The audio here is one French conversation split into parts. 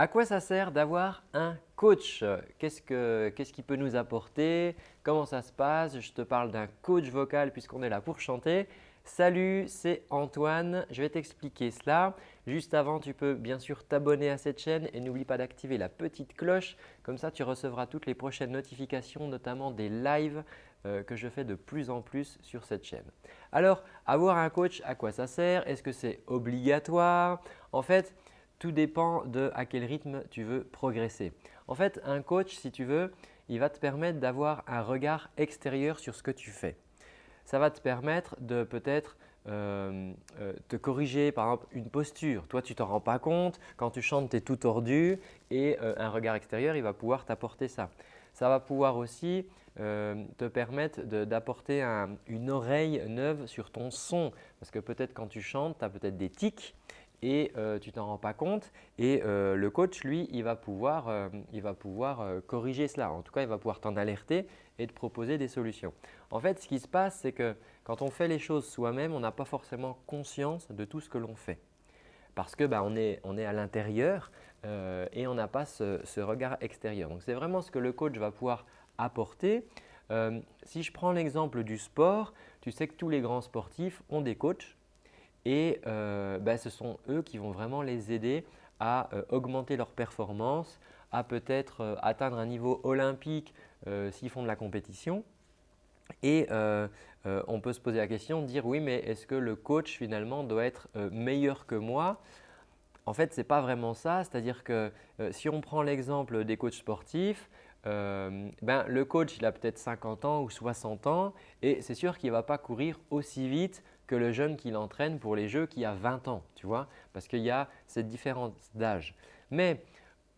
À quoi ça sert d'avoir un coach? Qu'est-ce qu'il peut nous apporter? Comment ça se passe? Je te parle d'un coach vocal puisqu'on est là pour chanter. Salut, c'est Antoine. Je vais t'expliquer cela. Juste avant, tu peux bien sûr t'abonner à cette chaîne et n'oublie pas d'activer la petite cloche. Comme ça, tu recevras toutes les prochaines notifications, notamment des lives euh, que je fais de plus en plus sur cette chaîne. Alors, avoir un coach, à quoi ça sert? Est-ce que c'est obligatoire? En fait, tout dépend de à quel rythme tu veux progresser. En fait, un coach, si tu veux, il va te permettre d'avoir un regard extérieur sur ce que tu fais. Ça va te permettre de peut-être euh, euh, te corriger par exemple une posture. Toi, tu t'en rends pas compte. Quand tu chantes, tu es tout tordu et euh, un regard extérieur, il va pouvoir t'apporter ça. Ça va pouvoir aussi te permettre d'apporter une oreille neuve sur ton son parce que peut-être quand tu chantes, tu as peut-être des tics et euh, tu t'en rends pas compte et euh, le coach lui il va pouvoir, euh, il va pouvoir corriger cela. En tout cas il va pouvoir t'en alerter et te proposer des solutions. En fait ce qui se passe c'est que quand on fait les choses soi-même on n'a pas forcément conscience de tout ce que l'on fait parce que bah, on, est, on est à l'intérieur et on n'a pas ce, ce, regard extérieur. Donc c'est vraiment ce que le coach va pouvoir apporter. si je prends l'exemple du sport, tu sais que tous les grands sportifs ont des coachs et euh, bah, ce sont eux qui vont vraiment les aider à euh, augmenter leur performance, à peut-être euh, atteindre un niveau olympique s'ils font de la compétition. Et on peut se poser la question dire oui mais est-ce que le coach finalement doit être meilleur que moi? En fait ce n'est pas vraiment ça, c'est-à-dire que si on prend l'exemple des coachs sportifs, ben, le coach il a peut-être 50 ans ou 60 ans et c'est sûr qu'il ne va pas courir aussi vite que le jeune qui l'entraîne pour les jeux qui a 20 ans, tu vois, parce qu'il y a cette différence d'âge. Mais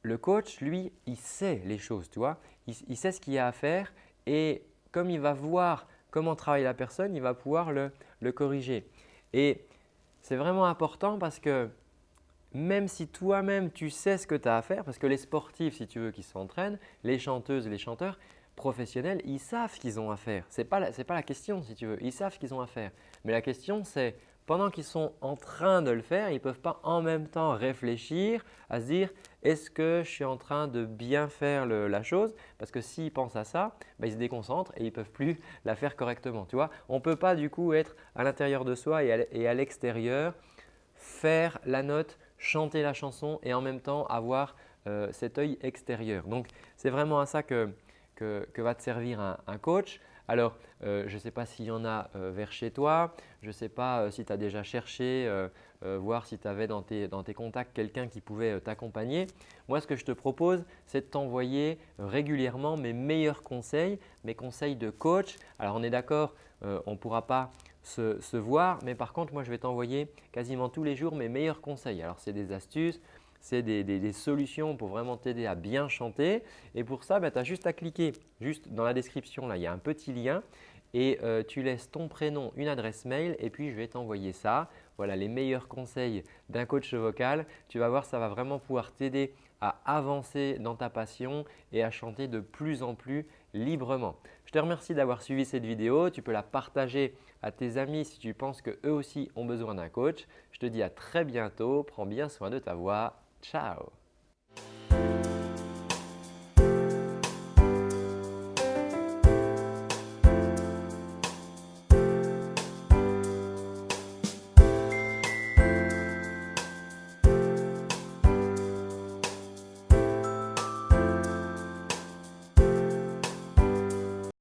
le coach, lui, il sait les choses, tu vois, il, sait ce qu'il y a à faire et comme il va voir comment travaille la personne, il va pouvoir le, le corriger. Et c'est vraiment important parce que même si toi-même tu sais ce que tu as à faire, parce que les sportifs, si tu veux, qui s'entraînent, les chanteuses et les chanteurs, professionnels, ils savent qu'ils ont à faire. Ce n'est pas, la, pas la question si tu veux, ils savent qu'ils ont à faire. Mais la question c'est pendant qu'ils sont en train de le faire, ils ne peuvent pas en même temps réfléchir à se dire est-ce que je suis en train de bien faire la chose? Parce que s'ils pensent à ça, bah, ils se déconcentrent et ils ne peuvent plus la faire correctement. Tu vois On ne peut pas du coup être à l'intérieur de soi et à l'extérieur, faire la note, chanter la chanson et en même temps avoir euh, cet œil extérieur. Donc, c'est vraiment à ça que, que, va te servir un, coach. Alors, euh, je ne sais pas s'il y en a euh, vers chez toi, je ne sais pas euh, si tu as déjà cherché, voir si tu avais dans tes, contacts quelqu'un qui pouvait t'accompagner. Moi, ce que je te propose, c'est de t'envoyer régulièrement mes meilleurs conseils, mes conseils de coach. Alors, on est d'accord, on ne pourra pas se, se, voir, mais par contre, moi, je vais t'envoyer quasiment tous les jours mes meilleurs conseils. Alors, c'est des astuces, c'est des, solutions pour vraiment t'aider à bien chanter. Et pour ça, bah, tu as juste à cliquer juste dans la description. Là, il y a un petit lien et euh, tu laisses ton prénom, une adresse mail et puis je vais t'envoyer ça. Voilà les meilleurs conseils d'un coach vocal. Tu vas voir, ça va vraiment pouvoir t'aider à avancer dans ta passion et à chanter de plus en plus librement. Je te remercie d'avoir suivi cette vidéo. Tu peux la partager à tes amis si tu penses qu'eux aussi ont besoin d'un coach. Je te dis à très bientôt. Prends bien soin de ta voix. Ciao